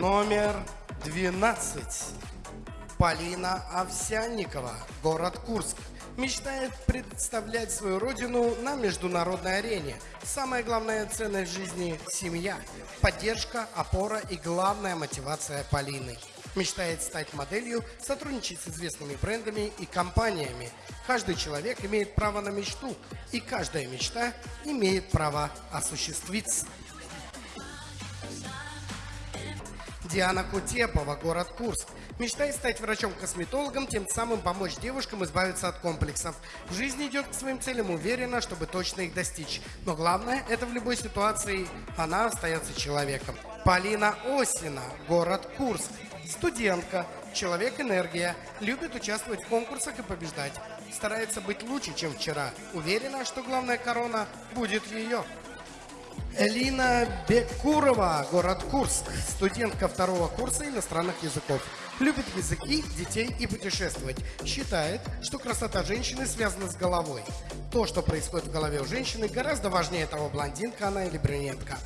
Номер 12. Полина Овсянникова, город Курск. Мечтает представлять свою родину на международной арене. Самая главная ценность жизни – семья. Поддержка, опора и главная мотивация Полины. Мечтает стать моделью, сотрудничать с известными брендами и компаниями. Каждый человек имеет право на мечту, и каждая мечта имеет право осуществиться. Диана Кутепова, город Курск. Мечтает стать врачом-косметологом, тем самым помочь девушкам избавиться от комплексов. В жизни идет к своим целям уверенно, чтобы точно их достичь. Но главное, это в любой ситуации она остается человеком. Полина Осина, город Курск. Студентка, человек-энергия, любит участвовать в конкурсах и побеждать. Старается быть лучше, чем вчера. Уверена, что главная корона будет ее. Элина Бекурова, город Курск, студентка второго курса иностранных языков. Любит языки, детей и путешествовать. Считает, что красота женщины связана с головой. То, что происходит в голове у женщины, гораздо важнее того, блондинка она или брюнетка.